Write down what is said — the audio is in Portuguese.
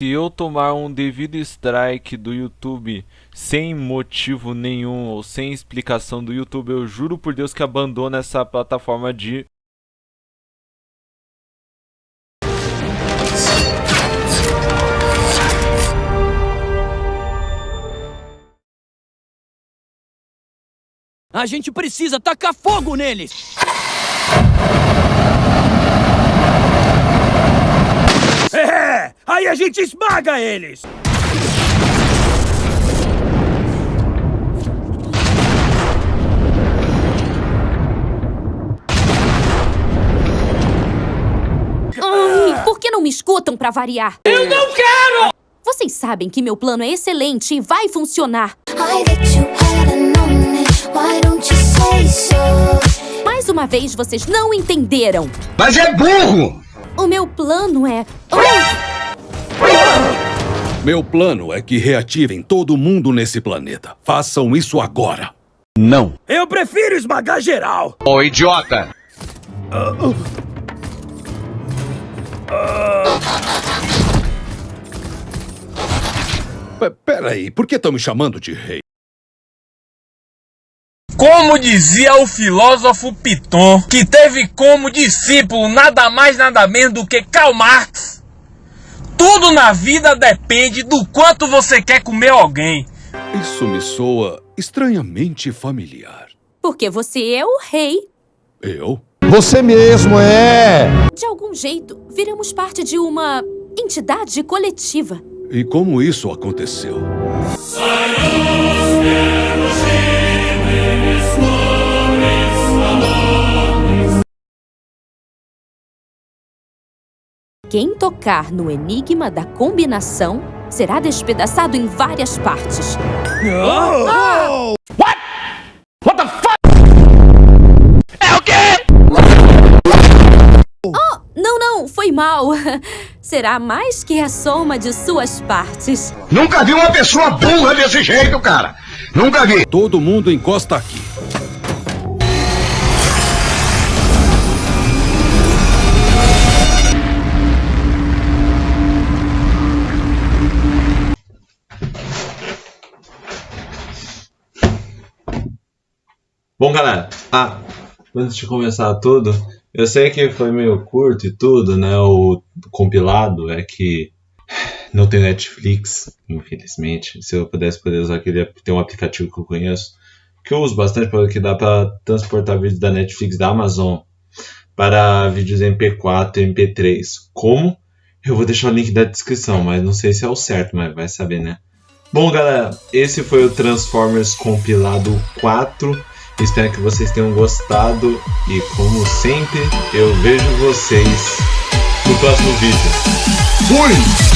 Se eu tomar um devido strike do YouTube sem motivo nenhum ou sem explicação do YouTube, eu juro por Deus que abandono essa plataforma de A gente precisa tacar fogo neles! É! Aí a gente esmaga eles! Ai, por que não me escutam pra variar? Eu não quero! Vocês sabem que meu plano é excelente e vai funcionar. Mais uma vez, vocês não entenderam. Mas é burro! O meu plano é... Meu plano é que reativem todo mundo nesse planeta. Façam isso agora. Não. Eu prefiro esmagar geral! Ô, idiota! P peraí, por que estão me chamando de rei? Como dizia o filósofo Piton, que teve como discípulo nada mais nada menos do que Karl Marx, tudo na vida depende do quanto você quer comer alguém. Isso me soa estranhamente familiar. Porque você é o rei. Eu? Você mesmo é! De algum jeito, viramos parte de uma entidade coletiva. E como isso aconteceu? Quem tocar no enigma da combinação será despedaçado em várias partes. Oh, não, não, foi mal. Será mais que a soma de suas partes. Nunca vi uma pessoa burra desse jeito, cara! Nunca vi! Todo mundo encosta aqui. Bom, galera, ah, antes de começar tudo, eu sei que foi meio curto e tudo, né? O compilado é que não tem Netflix, infelizmente. Se eu pudesse poder usar aquele, tem um aplicativo que eu conheço, que eu uso bastante, porque dá para transportar vídeos da Netflix da Amazon para vídeos MP4 e MP3. Como? Eu vou deixar o link da descrição, mas não sei se é o certo, mas vai saber, né? Bom, galera, esse foi o Transformers compilado 4. Espero que vocês tenham gostado e, como sempre, eu vejo vocês no próximo vídeo. Fui!